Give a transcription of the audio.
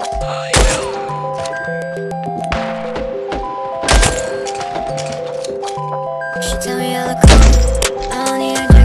She tell me I look cool, I don't need. a